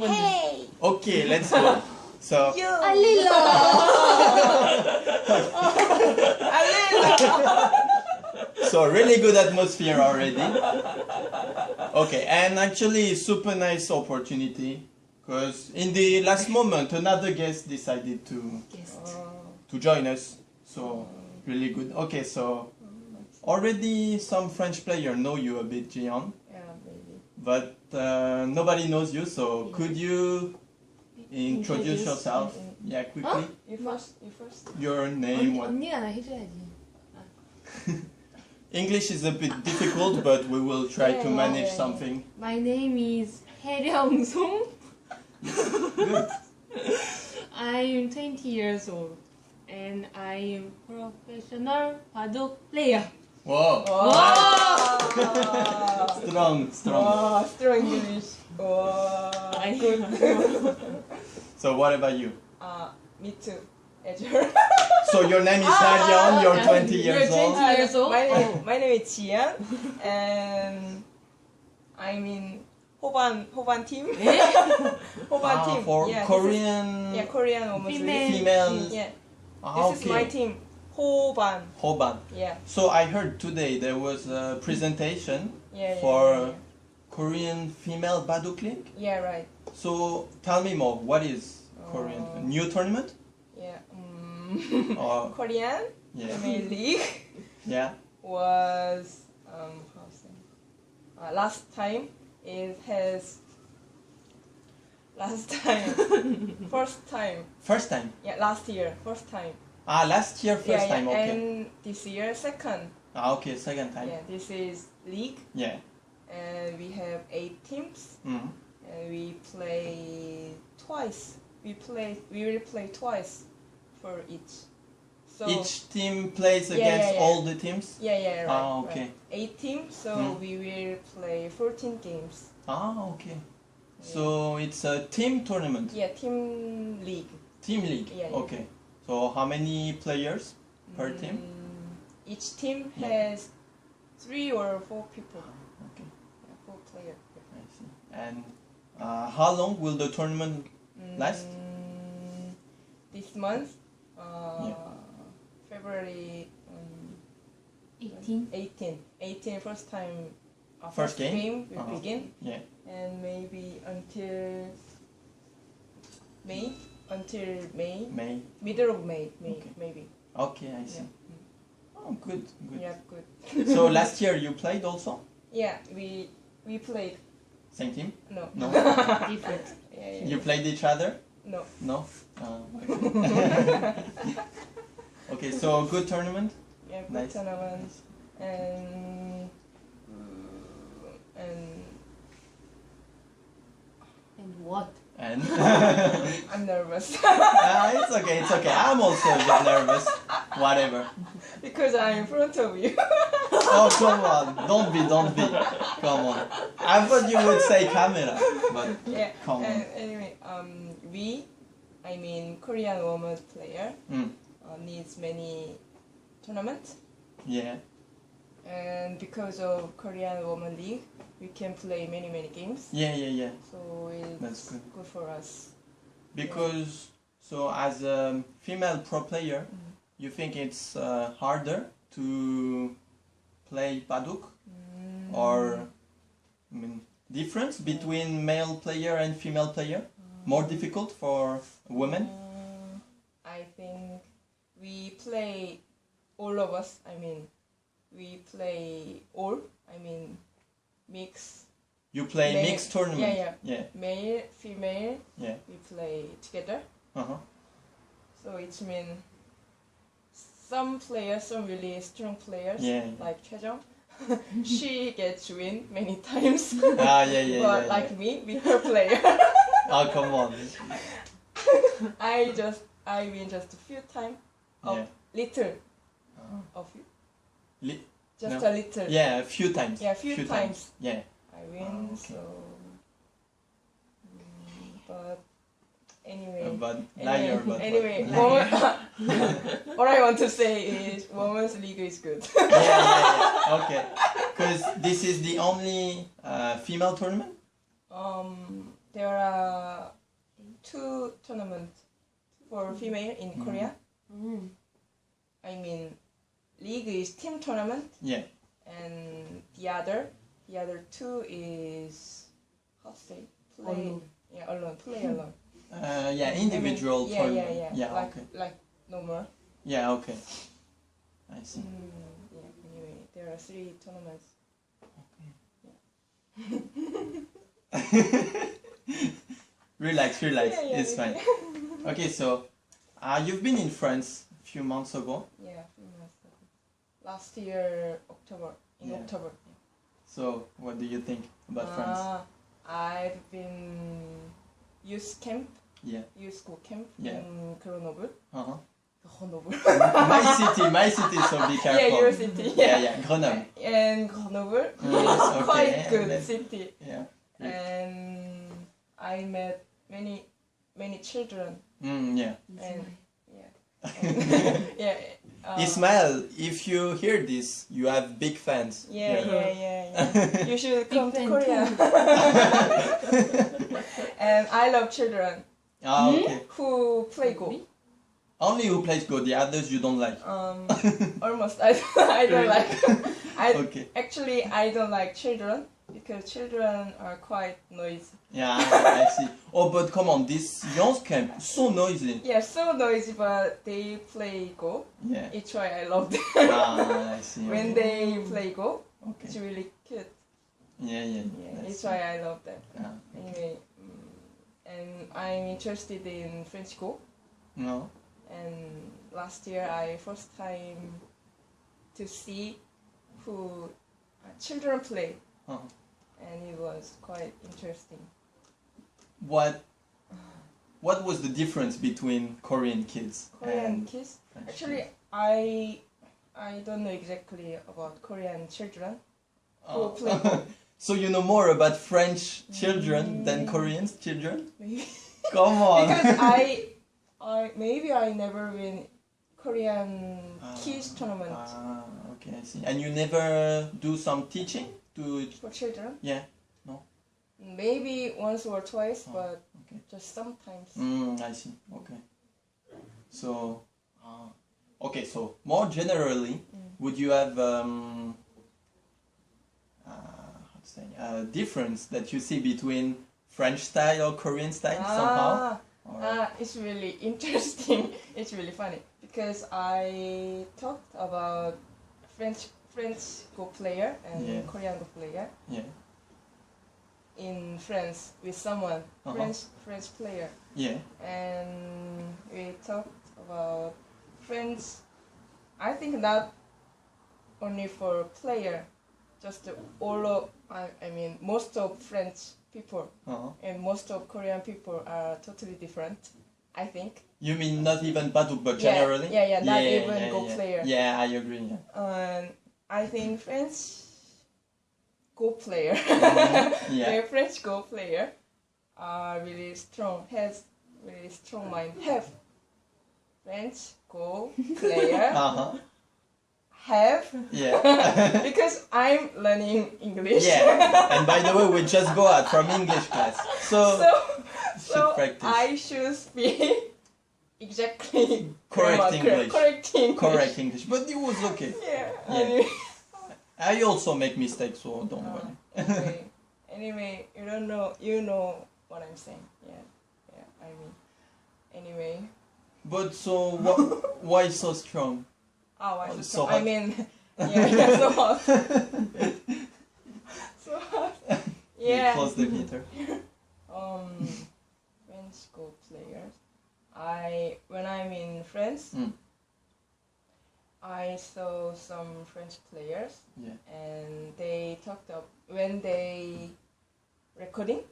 Hey. Okay, let's go. So. You. Alila. Alila. so really good atmosphere already. Okay, and actually super nice opportunity because in the last moment another guest decided to guest. to join us. So really good. Okay, so already some French player know you a bit, Gian but uh, nobody knows you. So could you introduce Introduce. yourself? Yeah, quickly. You first. You first. Your name. 언니, What? 언니가 나 해줘야지. English is a bit difficult, but we will try to Yeah, manage yeah, yeah. something. My name is 해령송. Good. I'm 20 years old and I am professional 바둑 player. Whoa. Wow. Strong, strong. wow, strong English. Wow, I- good. So what about you? uh, me too. So your name is Harion, you're yeah. 20 You're years 20. old. years old? My name, my name is Jian, and I'm in Hoban Hoban team. Hoban Ah, team. for yeah, Korean Is, yeah, Korean women's Female. female. Yeah, Ah, this is my team. Hoban. Hoban. Yeah. So I heard today there was a presentation Yeah. yeah for yeah, Korean female Baduk League. yeah. right. So tell me more. What is Korean? Uh, new tournament? Yeah. Um, Or Korean yeah, Premier League yeah. was um how to say uh, last time it has last time first time First time. yeah last year first time Ah, last year first yeah, time. yeah. Okay. and this year second Ah, okay. Second time. yeah this is league Yeah. and we have eight teams Mhm. and we play twice we play we will play twice for each so Each team plays Yeah, against all the teams. yeah yeah right, Ah, okay. right. eight teams so Mm. we will play 14 games Ah, okay. So it's a team tournament, yeah team league team league. Yeah, yeah. Okay. So how many players per team? Mm, each team Yeah. has three or four people Okay, yeah, four players I see. And uh, how long will the tournament Last? Mm, this month uh, Yeah. February um, 18. 18 18 first time uh, First game? will Uh-huh. begin Yeah. and maybe until May until May May. middle of May, May Okay. maybe Okay, I see. yeah Oh, good, good. yeah good So last year you played also yeah we we played same team? no No. Different. yeah, yeah. you played each other? no No. Uh, okay. okay. So good tournament. yeah good Nice. tournament and and And what? And I'm nervous Ah, it's okay. It's okay. I'm also a bit nervous. Whatever. because I'm in front of you Oh come on! Don't be, don't be. Come on. I thought you would say camera, but yeah Come on. anyway um we I mean Korean women's player mm, uh, needs many tournaments yeah, and because of Korean Women League, we can play many many games. yeah, yeah, yeah. So it's That's good. good for us. Because so as a female pro player, Mm. you think it's uh, harder to play baduk, Mm. or I mean difference between male player and female player? More difficult for women? Uh, I think we play all of us. I mean, we play all. I mean, mix You play Male- mixed tournament. yeah, yeah. yeah, male, female. yeah. We play together. Uh-huh. So it means some players, some really strong players, Yeah, yeah. like Choi Jeong, she gets win many times. Ah, yeah, yeah, but yeah, like me, weaker player, Oh, come on. I just I win just a few times of little Oh. of Li- just No. a little. Yeah, a few times. Yeah, a few, times. Yeah. I win. Oh, okay. So, mm, but anyway. Uh, but Anyway, liar, but anyway, but- woman, what I want to say is women's league is good. yeah, yeah, yeah. Okay. Because this is the only uh, female tournament. um, there are two tournaments for female in Mhm. Korea. Mm. I mean, league is team tournament, Yeah. and the other, the other two is how to say play. Alone. Yeah, alone. Play alone. Uh, yeah, I mean, individual yeah, tournament. yeah, yeah. Yeah, like okay. like no more. Yeah, okay. I see. Mm, yeah. Anyway, there are three tournaments. relax, relax. Yeah, yeah, it's yeah. fine. Okay, so uh, you've been in France a few months ago. Yeah, few months ago. Last year October. In Yeah. October. So, what do you think about France? Ah, I've been youth camp, Yeah. youth school camp Yeah. in Grenoble. Uh-huh. Grenoble. my city, my city. So be careful. yeah, your city. Yeah, yeah. Grenoble. And Grenoble Mm, is okay, quite good then- city. Yeah. And I met many, many children. Mm, yeah. And yeah, and, yeah. Uh, Ismail, if you hear this, you have big fans. Yeah, here. yeah, yeah, yeah. You should come to Korea. and I love children Ah, Hmm? okay. who play Go. Only who plays Go, the others you don't like. Um, almost. I, I don't like. I Okay. actually I don't like children because children are quite noisy. Yeah, I see. Oh, but come on, this young camp so noisy. Yeah, so noisy, but they play Go. Yeah. It's why I love them. Ah, I see. when okay. they play Go, Okay. it's really cute. Yeah, yeah. Yeah, it's why I love them. Ah, Anyway, mm, and I'm interested in French Go. no. And last year I first time to see who uh, children play, Uh-huh. And it was quite interesting. What? What was the difference between Korean kids Korean and kids. Actually, kids? I I don't know exactly about Korean children who Oh. play so you know more about French children than Mm. Korean children? Maybe Come on. because I I maybe I never win Korean Ah. kids tournament Ah, okay, I see. And you never do some teaching to? for children. Yeah. No. Maybe once or twice, Oh, but okay. just sometimes. Mm, I see. Okay. So, uh, okay. So more generally, Mm. would you have um, uh, how to say a difference that you see between French style or Korean style somehow? Ah, Or- ah, it's really interesting. it's really funny because I talked about French French Go player and Yeah. Korean Go player yeah. in France with someone Uh-huh. French French player, Yeah. and we talked about French. I think not only for player, just all of I, I mean most of French people Uh-huh. and most of Korean people are totally different. I think. You mean not even Baduk, but Yeah, generally? yeah, yeah, not even Go yeah. player. Yeah, I agree. Yeah. And I think French Go player, Mhm, yeah. French Go player, are really strong. Has really strong mind. Have French Go player Uh-huh. have Yeah. because I'm learning English. yeah. And by the way, we just go out from English class, so, so so. I should speak exactly Correct grammar, English. Correct English. correct English, but it was okay. Yeah. Yeah. Anyway. I also make mistakes, so don't Uh, worry. anyway, anyway, you don't know. You know what I'm saying. Yeah. Yeah. I mean. Anyway. But so wh- why so strong? Oh, I, Oh, so so I hot. mean. Yeah. yeah so hot. so hot. You Yeah. Close the heater. um, French Go players. I when I'm in France, Mm. I saw some French players, Yeah. and they talked up when they recording,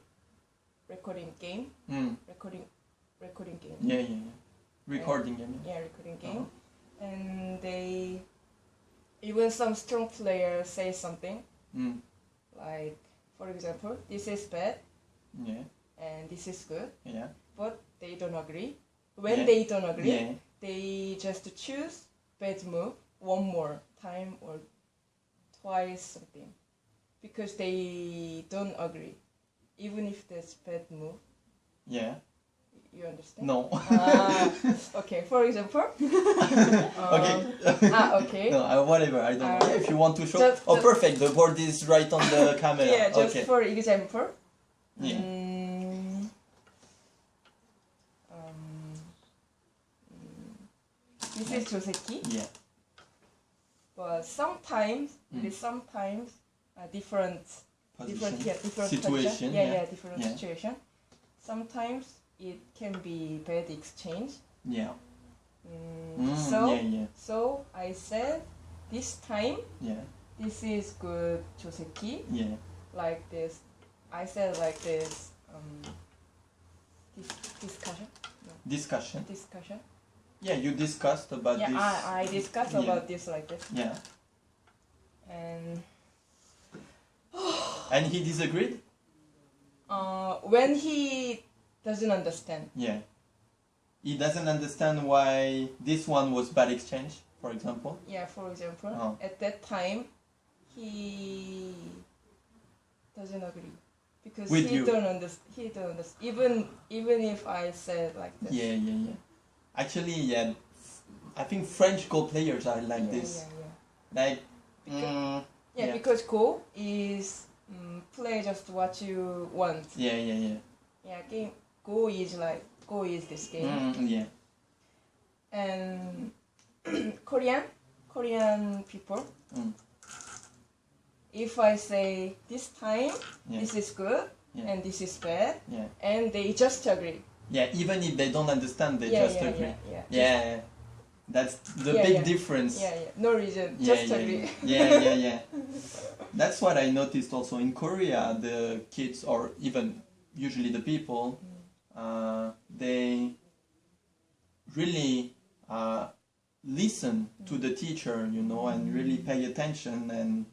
recording game, Mm. recording, recording game. Yeah, yeah, yeah. Recording, yeah. Yeah, recording game, and they even some strong players say something Mm. like, for example, this is bad Yeah, and this is good. yeah, but they don't agree. When Yeah. they don't agree, yeah. they just choose bad move one more time or twice something because they don't agree. even if there's bad move. Yeah. You understand? No. Ah, okay. For example. okay. Um, ah, okay. no, uh, whatever. I don't know. Uh, If you want to show. just- oh, just- perfect. The board is right on the camera. Yeah, just okay. for example. Yeah. Mm, um, mm, this is joseki, Yeah. but sometimes Mm. it is sometimes a different different Position. yeah different Situation. Yeah, yeah. yeah, different Yeah. situation. Sometimes it can be bad exchange. Yeah. Mm, Mm, so yeah, yeah, so I said this time yeah, this is good joseki yeah. like this. I said like this. Um, this discussion. Discussion. Discussion. Yeah, you discussed about yeah, this. I, I discussed Yeah. about this like this, Yeah. and And he disagreed. uh, when he doesn't understand, Yeah. He doesn't understand why this one was bad exchange, for example. yeah, for example, Oh. at that time, he doesn't agree because With he you. don't understand. He don't understand. Even even if I said like this. Yeah, yeah, yeah. Actually, yeah. I think French Go players are like yeah, this. Yeah, yeah. Like, Because- mm, Yeah, Yeah. because Go is mm, play just what you want. yeah, yeah, yeah. Yeah, game Go is like Go is this game, Mm, yeah. and Korean Korean people. Mm. If I say this time Yeah. this is good Yeah. and this is bad, Yeah. and they just agree. Yeah, even if they don't understand, they yeah, just yeah, agree. yeah, yeah. That's the big difference. yeah, yeah. No reason, just yeah, agree. yeah, yeah, yeah, yeah. That's what I noticed also in Korea. The kids, or even usually the people, mm. uh, they really uh, listen to mm. the teacher, you know, and mm. really pay attention and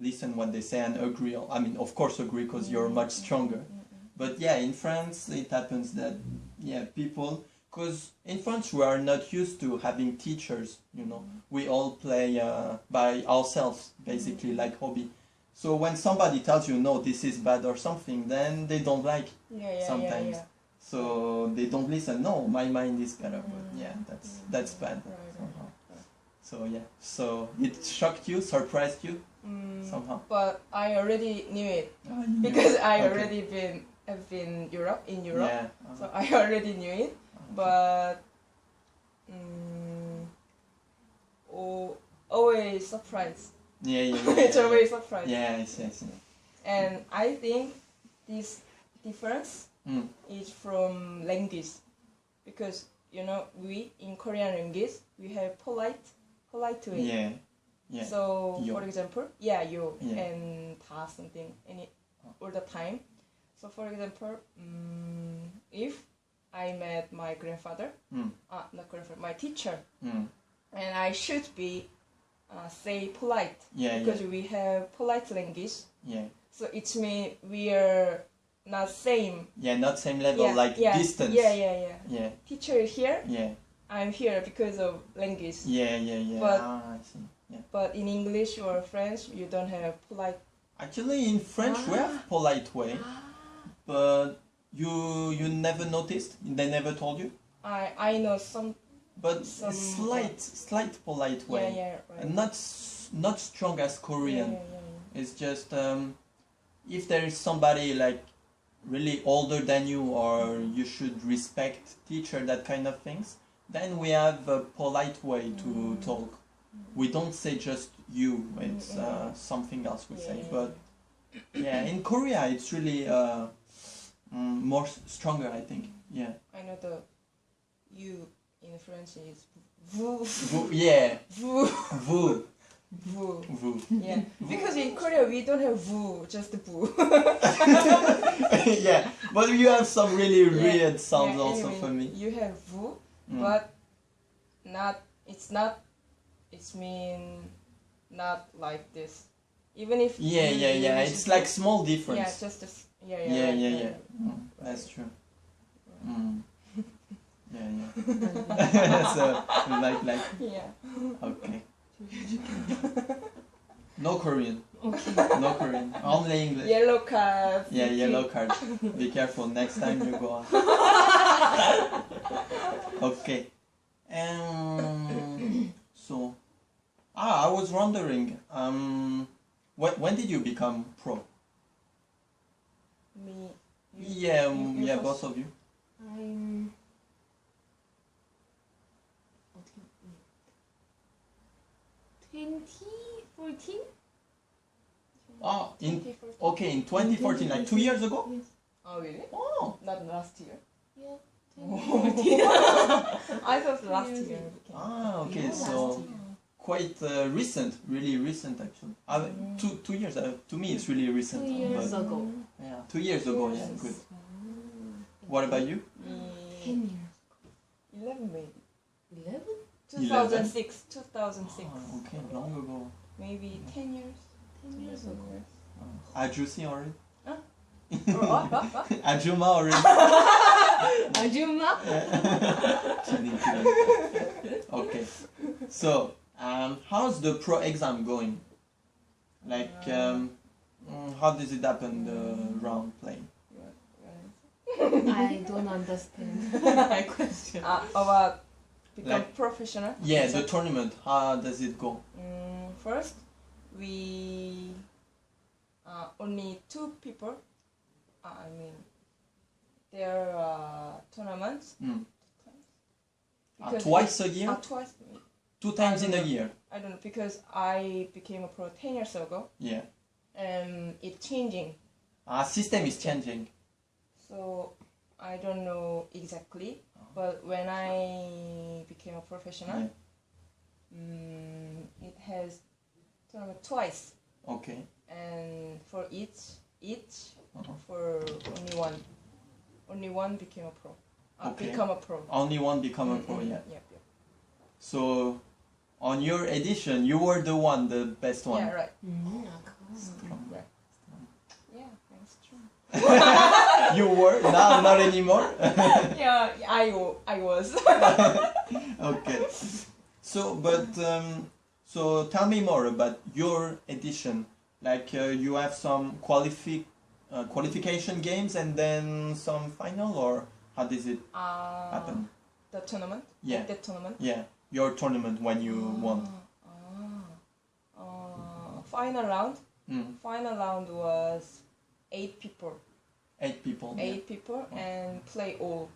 listen what they say and agree. I mean, of course, agree because you're much stronger. But yeah, in France, it happens that yeah, people because in France we are not used to having teachers. You know, we all play uh, by ourselves, basically like hobby. So when somebody tells you no, this is bad or something, then they don't like. Yeah, yeah, Sometimes. yeah, So they don't listen. No, my mind is better. But Mm. yeah, that's that's bad. Right, right. Somehow. So yeah, so it shocked you, surprised you Mm, somehow. but I already knew it knew. because I Okay. already been have been Europe in Europe, Yeah. uh, so I already knew it. But mm, oh, always surprised. yeah, yeah, yeah, it's always surprised. yeah. I see. And I think this difference Mm. is from language because you know we in Korean language we have polite polite way. Yeah, yeah. So Yo. for example, yeah, you Yeah. and ta something any all the time. So for example, mm, if I met my grandfather, Mm. uh, not grandfather, my teacher, Mm. and I should be uh, say polite Yeah, because yeah, we have polite language. yeah, So it means we are not same. yeah. Not same level, yeah, like distance. Yeah, yeah, yeah. yeah, Teacher is here. yeah, I'm here because of language. yeah, yeah, yeah. But- ah, I see. Yeah. But in English or French, you don't have polite. Actually, in French we have polite way, but you you never noticed. They never told you. I I know some. But Some- slight, slight polite way, yeah, right. and not not strong as yeah, Korean. yeah, yeah, It's just um, if there is somebody like really older than you or you should respect teacher that kind of things, then we have a polite way to Mm. talk. We don't say just you. It's uh, something else we say. But yeah, in Korea it's really uh, mm, more stronger. I think. Yeah. I know the you in French is vous Vous, yeah. vous Vous. vous. Vous. Yeah, because in Korea we don't have vous, just vous. yeah. But you have some really Yeah. weird sounds Yeah, also anyway, for me. You have vous, Mm. but not. It's not. It's mean not like this. Even if Yeah, yeah, yeah. It's like small yeah, difference. just a s yeah, yeah, Yeah, yeah, yeah. Mm, that's true. Mm. Yeah, yeah. so like, like, Yeah. okay. No Korean. Okay. No Korean. Only English. Yellow card. Yeah, yellow card. Be careful next time you go out. okay. Um, so, ah, I was wondering, um, when, when did you become pro? Me. You, yeah, you, um, yeah, both of you. I'm. Twenty fourteen. Oh, in okay, in 2014, like two years ago. Yes. Oh really? Oh, not last year. Yeah. I thought last year. Ah, okay, so. Year quite uh, recent, really recent actually. Uh, mm. two, two years, uh, to me it's really recent. Two years but, ago. Yeah, two years ago, yeah, good. Mm. What about you? Mm. Ten years. Eleven maybe. Eleven? 2006, 2006. Oh, ah, okay, long ago. Maybe yeah. 10 years. 10 years ago. Oh. Ah. Ajusi already? Huh? Ajuma already. Ajuma? okay. So, um, how's the pro exam going? Like, um, mm, how does it happen, the round play? You want- you want I don't understand my question. Uh, about become Like- professional. Yeah, So, the tournament, how does it go? mm, first, we uh, only two people. Uh, I mean, there are tournaments. Mm. Uh, twice a year? Uh, twice. Two times in a year? I don't know because I became a pro ten years ago, Yeah. and it's changing. Uh, system is changing. So I don't know exactly, but when I became a professional, Yeah. mm, it has tournament twice, Okay. and for each each Uh-huh. for only one, only one became a pro. Uh, Okay. Become a pro. Only one become a Mm, pro, mm, yeah. Yep, yep. So, on your edition, you were the one, the best one. Yeah, right. Mm, Yeah, that's true. you were now not anymore. yeah, I I was. okay. So, but um, so tell me more about your edition. Like uh, you have some qualifi uh, qualification games and then some final, or how does it uh, happen? The tournament. Yeah. The tournament. Yeah. Your tournament when you won. Ah, uh, final round. Mm. Final round was eight people. Eight people. yeah. Eight people and play all.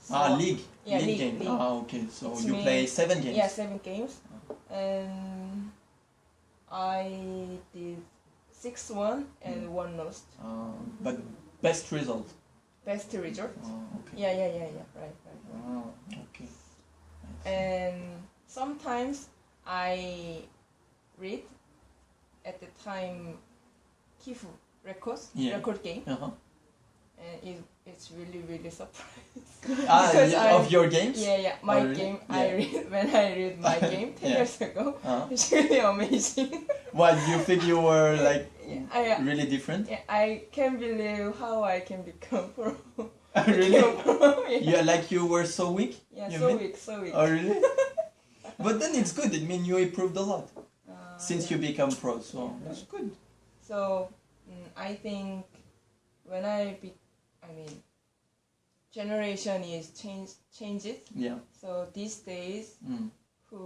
So- Ah, league. Yeah, league, league, game. league. Ah, okay. So It's you me- play seven games. Yeah, seven games, and I did six one and Mm. one lost. Uh, but best result. Best result. Oh, okay. Yeah, yeah, yeah, yeah. Right, right. right. Oh, okay. And sometimes I read at the time Kifu records Yeah. record game, Uh-huh. and it, it's really really surprising. Ah, yeah, I- of your games? Yeah, yeah. My Oh, really? game I read when I read my game ten Yeah. years ago. Uh-huh. It's really amazing. What, you think you were like Yeah, I, really different? yeah, I can't believe how I can become pro. really? Yeah, Yeah, like you were so weak? yeah you so mean? weak, so weak. Oh, really? but then it's good. It means you improved a lot Uh, since yeah. you become pro. So Yeah. that's good. So mm, I think when I be, I mean, generation is change changes. Yeah. So these days, Mm. who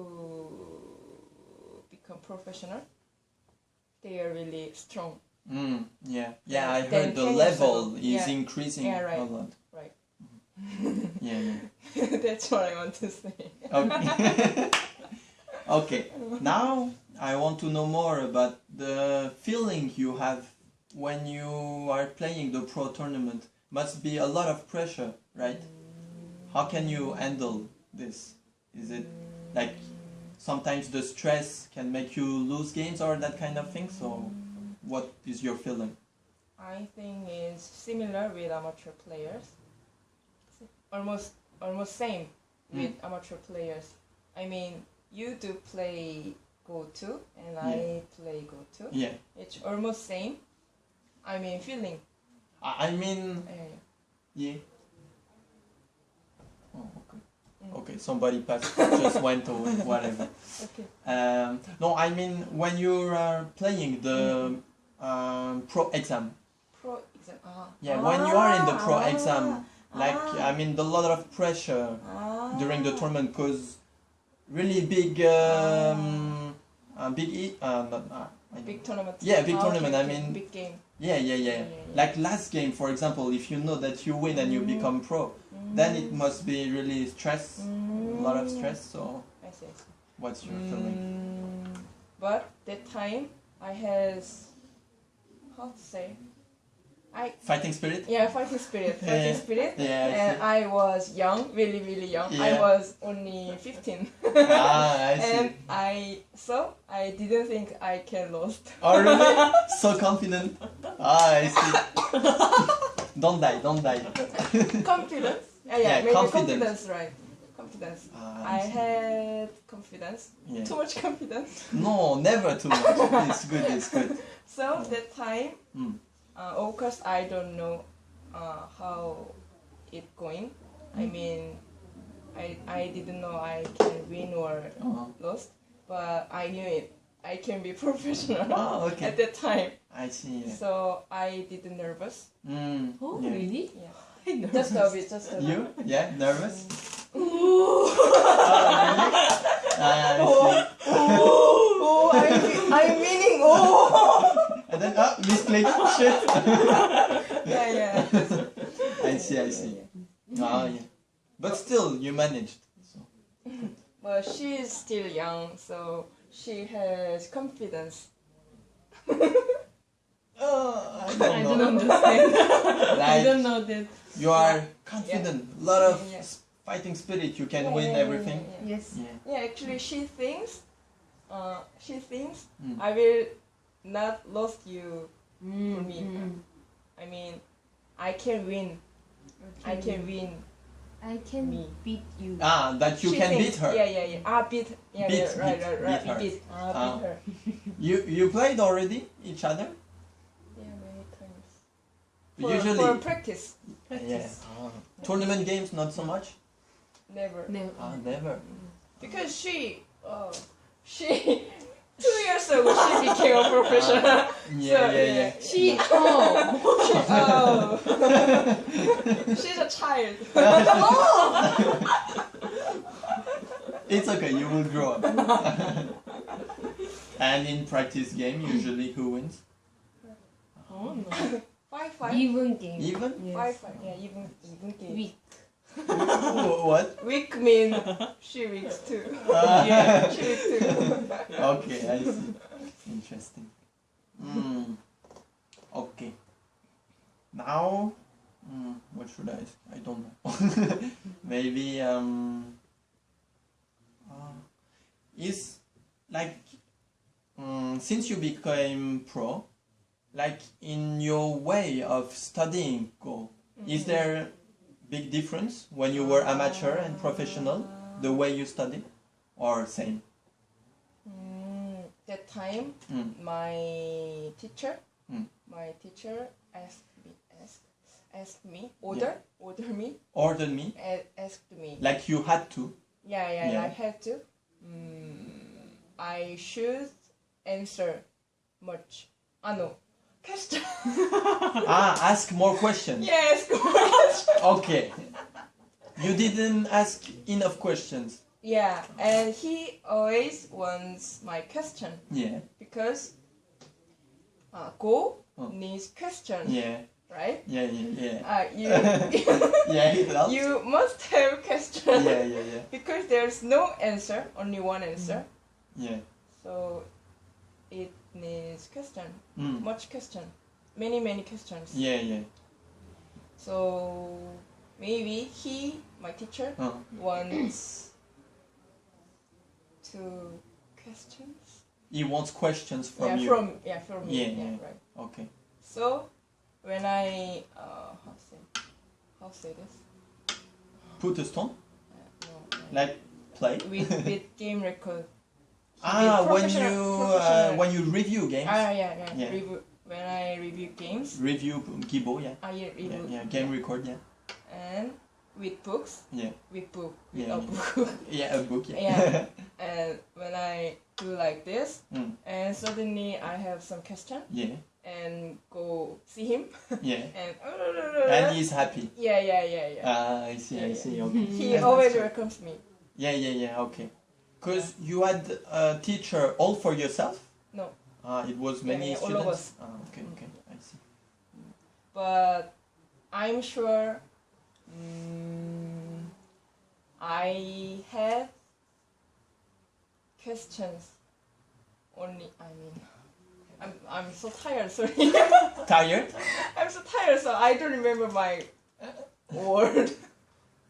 become professional, they are really strong. Mm. Yeah. Yeah, I heard the level is Yeah. increasing Yeah, right. a lot. Right. Yeah, yeah. That's what I want to say. Okay. okay. Now I want to know more about the feeling you have when you are playing the pro tournament. Must be a lot of pressure, right? How can you handle this? Is it like sometimes the stress can make you lose games or that kind of thing? So, what is your feeling? I think it's similar with amateur players. Almost almost same with amateur players. I mean, you do play Go to and I play Go to. Yeah, It's almost same. I mean, feeling. I mean, Uh, yeah. Oh, okay. Mm. Okay. Somebody passed, just went or whatever. Okay. Um, no, I mean when you are playing the um, pro exam. Pro exam. Ah. Yeah, when you are in the pro Ah, exam, like ah, I mean, the lot of pressure ah. during the tournament because really big, um, uh, big, e- uh, not, uh, Big tournament. Yeah, big Ah, tournament, I mean- big game. yeah, yeah, yeah. Yeah, yeah. Like last game, for example, if you know that you win and you Mm. become pro, then it must be really stress, a lot of Mm. stress. So, I see. I see. what's your feeling? Mm, but that time I has how to say I Fighting spirit? yeah fighting spirit fighting Yeah. spirit Yeah, I and I was young really really young Yeah. I was only 15 ah, I see. and I so I didn't think I can lost Oh really? so confident. Ah, I see. don't die, don't die. confidence yeah, yeah, Yeah, maybe confidence. confidence. right confidence Ah, I had confidence Yeah. too much confidence No, never too much. It's good, it's good. So that time, Mm. uh, of course, I don't know uh, how it going. I Mm. mean, I I didn't know I can win or Uh-huh. lost, but I knew it. I can be professional Oh, okay. at that time. I see. Yeah. So I didn't nervous. Mm, Oh, yeah. really? Yeah, I know. just a bit, just a bit. You? Yeah, nervous? Ooh. Really? I see. oh, I'm, I'm winning. Oh, And then, ah, misclick. Shit. yeah, yeah. I see, I see. Ah, yeah. But still, you managed. So. But she is still young, so she has confidence. Uh, I I don't don't know. understand. I don't know that. you are confident. A lot of Yeah. S- fighting spirit. You can Yeah, win yeah, yeah, everything. yeah, yeah. Yes. Yeah. Yeah, actually, she thinks, uh, she thinks Mm. I will not lose you. Mm, For me. mm. I mean, I can win. I can win. I can Me. beat you. Ah, that you She can thinks- beat her. Yeah, yeah, yeah. Ah, beat. Yeah, Beat, yeah, right, beat, right, right. beat her. Beat. Ah, Ah. beat her. You you played already each other? Yeah, many times. For, Usually. for practice, yeah. Practice. Ah. Tournament games, not so much. Never. No. Ah, never. Because she, oh, she, two years ago she became a professional. Yeah, So, yeah, yeah. She. Oh. she oh, she's a child. It's okay, you will grow up. and in practice game, usually who wins? Oh no. Five, five. Even game. Even? Yes. Five, five. Yeah, even even game. Weak. Wh- what? Weak mean she weaks too. Ah. yeah, she weak too. okay, I see. Interesting. Mm. Okay. Now, mm, what should I? I don't know. Maybe um. Uh, is like mm, since you became pro, like in your way of studying go, is there big difference when you were amateur and professional, the way you study, or same? Mm, that time, Mm. my teacher, Mm. my teacher asked me, asked, asked me, order, order me, Ordered me asked me. like you had to. Yeah, yeah, Yeah. I had to. Mm, I should answer much. Ah no, question. ah, ask more questions. yes, question. Okay. You didn't ask enough questions. Yeah, and he always wants my question Yeah. because uh, go Oh. needs question, Yeah. right? Yeah. Yeah. Yeah. Uh, you Yeah. It helps. you must have question Yeah. Yeah. Yeah. because there's no answer, only one answer. Yeah. So it needs question, Mm. much question, many many questions. Yeah. Yeah. So maybe he, my teacher, Uh, wants two questions. he wants questions from yeah, you. from yeah from me. Yeah, Yeah, yeah. right. Okay. So when I uh how say how say this? Put a stone. Uh, no, no. Like play. with with game record. Ah, when you uh, when you review games. Ah yeah yeah. Yeah. Review, when I review games, Review kibo, Yeah. I Yeah. review Yeah. Game record. Yeah. and with books, Yeah. with book, with Yeah, a yeah. book. Yeah, a book. Yeah. Yeah. and when I do like this, Mm. and suddenly I have some question yeah. and go see him, Yeah. and And he's happy. yeah, yeah, yeah, yeah. Ah, I see. I Yeah, see. Okay. he always welcomes me. Yeah, yeah, yeah. Okay. Cause you had a teacher all for yourself. No, Ah, it was many yeah, all students. of us. Ah, okay, okay. I see. but I'm sure mm, I have questions. Only I mean, I'm I'm so tired. Sorry, Tired? I'm so tired. So I don't remember my word.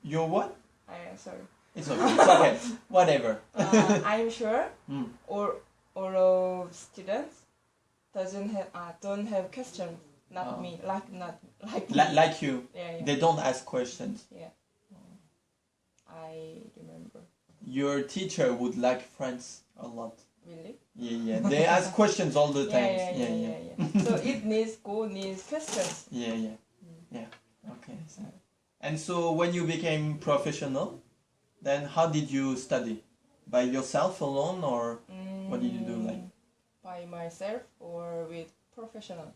You're what? I am sorry. It's okay. It's okay. Whatever. Uh, I'm sure Mm. all all of students doesn't have uh, don't have questions. Not Oh. me, like not like Li- me. like you, yeah, yeah. they don't ask questions. yeah. I remember. Your teacher would like friends a lot. Really? Yeah, yeah. They ask questions all the Yeah, time. yeah, yeah, yeah, yeah. so it needs go needs questions. Yeah, yeah, yeah. Okay. So. And so when you became professional, then how did you study? By yourself alone, or What did you do, like? Mm, By myself or with professional?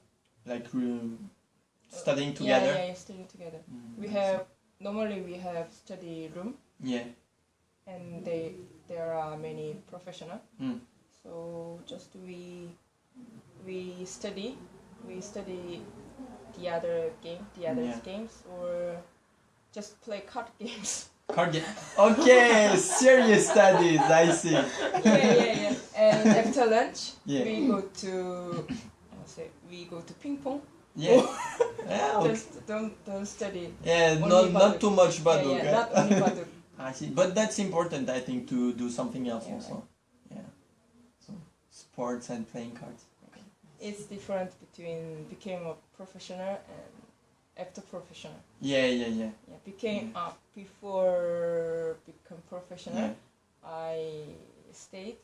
like um, studying together? yeah, yeah, studying together. Mm, We have normally we have study room. Yeah. and they there are many professional. Mm. So just we we study we study the other game the other Yeah. games or just play card games. Card game. Okay, serious studies. I see. yeah, yeah, yeah. And after lunch, Yeah. we go to say we go to ping pong. Yeah. yeah. Okay. Just don't don't study. Yeah. Not not too much yeah, baduk. yeah, eh? not only baduk. I see. But that's important, I think, to do something else Yeah, also. Yeah. So sports and playing cards. It's different between became a professional and after professional. Yeah, yeah, yeah. Yeah, became uh, before become professional. Yeah. I stayed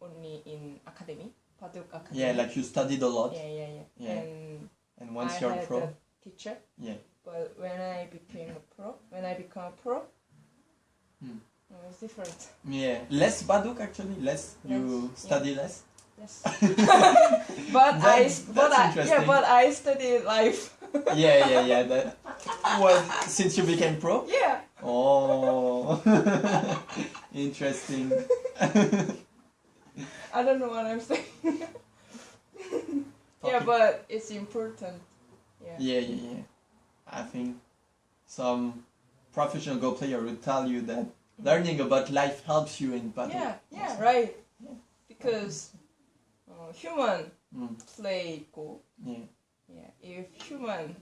only in academy, Baduk Academy. Yeah, like you studied a lot, yeah, yeah, yeah. Yeah. And and once I you're had pro, a teacher. Yeah. But when I became a pro, when I become a pro, Hmm. it was different. yeah, less baduk actually, less. You study less. Yes. but I, That- but I, yeah, but I studied life. Yeah, yeah, yeah. That was since you became pro. yeah. Oh, interesting. I don't know what I'm saying. yeah, but it's important. Yeah. Yeah, yeah, yeah. I think some professional Go player would tell you that learning about life helps you in battle. Yeah, yeah, right. Yeah. Because uh, human Mm, play Go. yeah. Yeah, if human.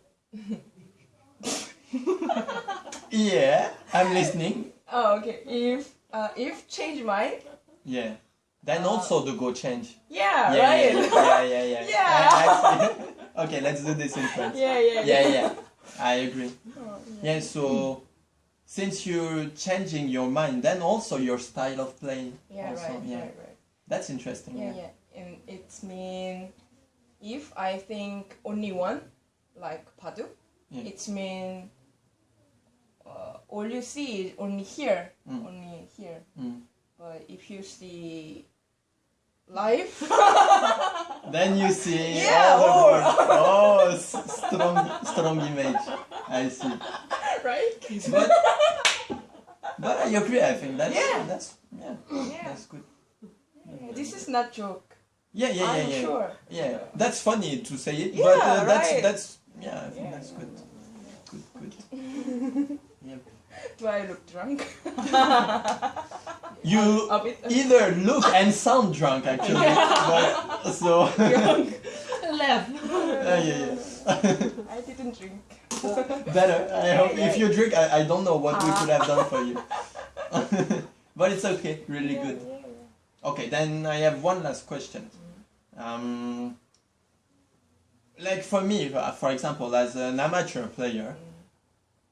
Yeah, I'm listening. Oh, okay. If uh, if change mind. Yeah. Then Uh, also the Go change. Yeah, Yeah, right. yeah, yeah, yeah, yeah. Yeah. I- I okay, let's do this in French. yeah, yeah, Yeah, yeah. I agree. Oh, Yeah, so since you're changing your mind, then also your style of playing. Yeah, also, right, yeah. right, right. That's interesting. Yeah, yeah. And it's mean if I think only one, like Padu, Yeah. it's mean uh, all you see is only here, Mm. only here. Mm. But if you see life, Then you see Yeah, all the or- words. Oh, strong, strong image. I see. right? But, but I agree. I think that's Yeah. that's yeah, Yeah. that's good. Yeah, This is not joke. Yeah, yeah, yeah, I'm yeah. sure. Yeah, that's funny to say it, Yeah, but uh, that's right. that's yeah, I think Yeah. that's good. Good, good. Yep. Do I look drunk? You A bit. either look and sound drunk actually, but so Left. uh, yeah, yeah. I didn't drink. Better. I hope yeah. if you drink, I, I don't know what we Ah. could have done for you, but it's okay. Really Yeah, good. yeah, yeah. Okay, then I have one last question. Um, like for me, uh, for example, as an amateur player,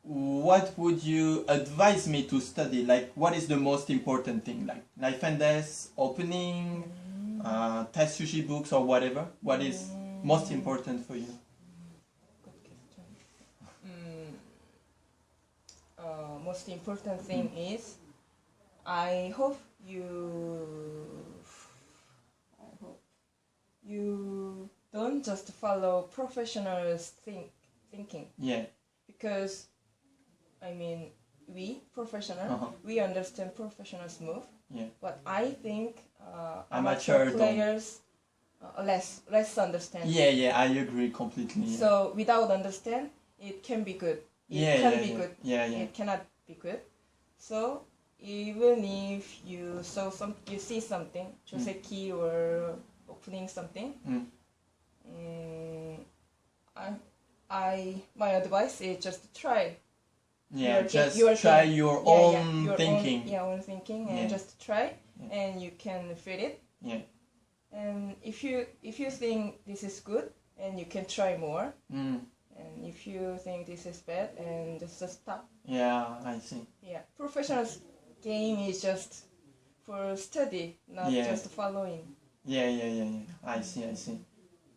what would you advise me to study? Like, what is the most important thing? Like life and death, opening, uh, tesuji books, or whatever. What is most important for you? Good question. Mm, uh, most important thing is I hope you you don't just follow professionals think thinking Yeah. because I mean we professional Uh-huh. we understand professionals move Yeah. but I think uh, Amateur amateur players uh, less less understand Yeah, yeah, I agree completely. Yeah, so without understand it can be good it yeah, can yeah, be yeah. good Yeah, yeah. it cannot be good. So even if you saw some, you see something, joseki or opening something, Mm. mm, I, I, my advice is just try. Yeah, Your just your try thing. your Yeah, own yeah, your thinking. Own, yeah, own thinking, and Yeah. just try, and you can feel it. Yeah. And if you if you think this is good, and you can try more. Mm. And if you think this is bad, and just, just stop. Yeah, I see. Yeah, professional game is just for study, not Yeah. just following. Yeah, yeah, yeah, yeah. I see, I see.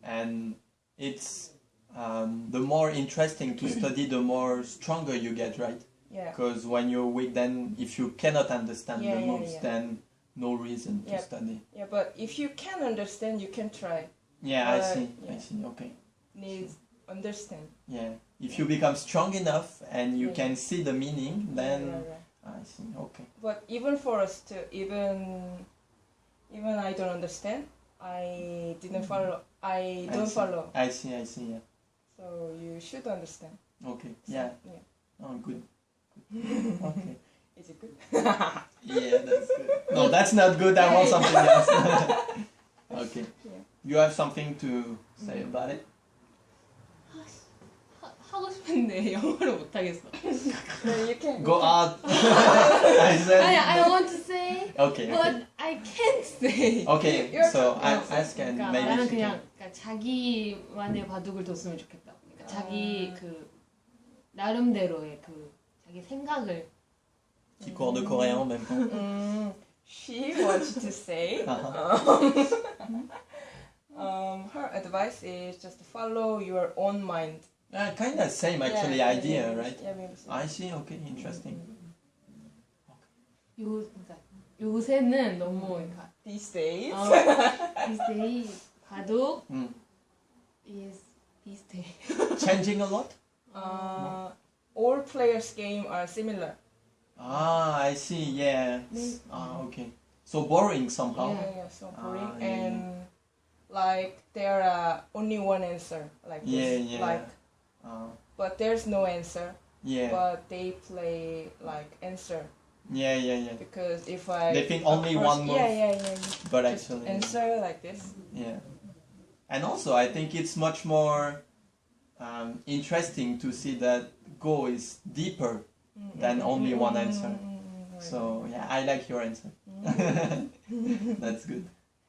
And it's um, the more interesting to study, the more stronger you get, right? Yeah, Because when you're weak, then if you cannot understand Yeah, the yeah, moves, yeah. then no reason to Yeah. study. yeah, but if you can understand, you can try. Yeah, I But, see. I see. Okay. Needs understand. Yeah. If you become strong enough and you Yeah. can see the meaning, then Yeah, yeah. I see. Okay. But even for us to even even I don't understand. I didn't hmm. follow. I I don't see. follow. I see. I see. Yeah. So you should understand. Okay. So, Yeah. yeah. Oh, good. Good. Okay. Is it good? Yeah, that's good. No, that's not good. I want something else. okay. Yeah. You have something to say mm. about it? 하, 하고 싶은데 영어를 못 하겠어. you can. Go out. I said. 아니, I want to say, Okay. but Okay. I can't say. Okay. You're- So I ask and 그러니까 maybe 나는 she 그냥. 그러니까 자기만의 바둑을 뒀으면 좋겠다. 그러니까 자기 아. 그 나름대로의 그 자기 생각을 Petit cours de coréen en même temps. Mm, she wants to say. Uh-huh. Um, her advice is just follow your own mind. Uh, kind of same actually Yeah, idea, yeah, right? Yeah, maybe so. I see. Okay. Interesting. 요 그러니까 요새는 너무 그러니까 These days. 어, 비슷해 바둑 Mm. is 비슷해. Changing a lot. Uh, all players' game are similar. Ah, I see. Yeah. Mm. Ah, okay. So boring somehow. Yeah, yeah, so boring. Ah, yeah, and like there are only one answer, like Yeah, this. yeah. Like, uh, but there's no answer. yeah. But they play like answer Yeah, yeah, yeah. because if I They think only course- one move. Yeah, yeah, yeah. But Just actually, answer like this. yeah. And also, I think it's much more um, interesting to see that Go is deeper. Then only one answer. Mm. So yeah, I like your answer. That's good.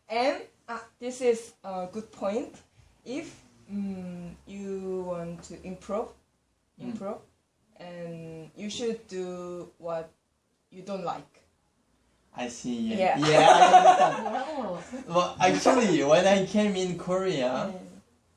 And uh, this is a good point. If mm, you want to improve, mm. improve, and you should do what you don't like. I see. Yeah. Yeah. I well, actually, when I came in Korea,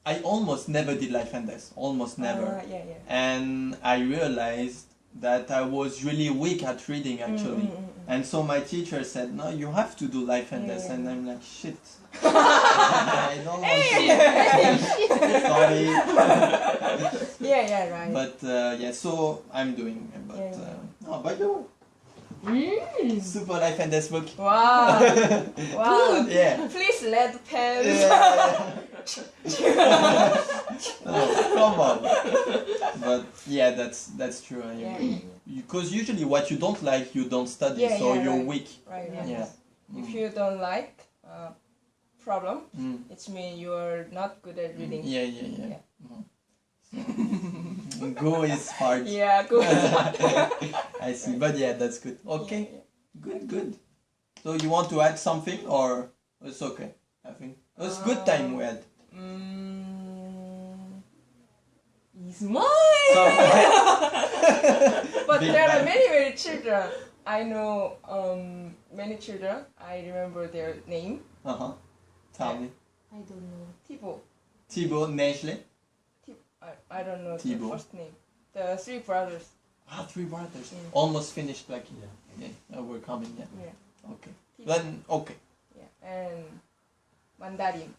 I almost never did life and death. Almost never. Uh, yeah, yeah. And I realized that I was really weak at reading actually. Mm, mm, mm and so my teacher said, "No, you have to do life and death," yeah. and I'm like, "Shit, I don't want to." Sorry, mm. Yeah, yeah, right. but uh, yeah, so I'm doing. it, But Yeah, uh, oh, by the way, 음. super life and death book. wow, wow. Yeah. Please let pens. Yeah. Oh, come on. But yeah, that's that's true. I Yeah, agree. Because usually what you don't like, you don't study, Yeah, so yeah, you're right. weak. right, Yeah. right. Yeah. If you don't like uh, problem, Mm. it means you're not good at reading. Yeah, yeah, yeah. Yeah. Mm. Go is hard. Yeah, good. I see, but yeah, that's good. Okay, Yeah, yeah. good, good. So you want to add something, or it's okay? I think it's good time we had. Mm, Is mine. But Big there are many, many children. I know um, many children. I remember their name. uh huh. Tell me, I don't know. Thibaut. Thibaut Nestle. Thib- I, I don't know Thibaut. the first name. The three brothers. Ah, three brothers. Yeah. Almost finished, like yeah. yeah. we're coming. Yeah. Yeah. Okay. Then okay. Yeah. And Mandarin.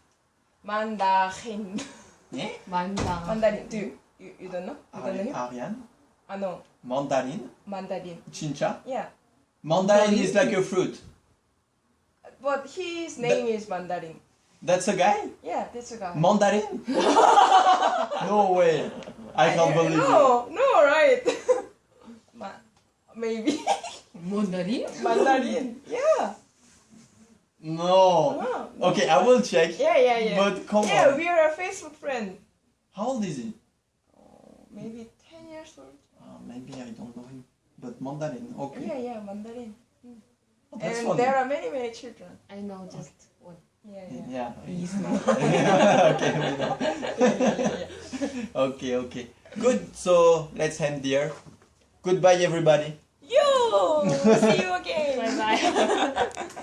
Mandarin. Yeah? Mandarin. Mandarin. Do you, you, don't know? You don't know? Aryan? I. Mandarin? Mandarin. Chincha? Yeah. Mandarin is like a fruit. But his name is Mandarin. That's a guy? Yeah, that's a guy. Mandarin? no way. I can't believe no, it. No, no, right? Ma maybe. Mandarin? Mandarin, yeah. No. Wow. Okay, I will check. Yeah, yeah, yeah. But come yeah, on. we are a Facebook friend. How old is he? Maybe 10 years old. Uh, maybe I don't know him. But Mandarin. Okay. Yeah, yeah, Mandarin. Oh, that's and funny. there are many, many children. I know just one. Yeah, yeah. Yeah. He's okay, we know. okay, okay. Good. So let's end here. Goodbye, everybody. You. See you again! Bye bye.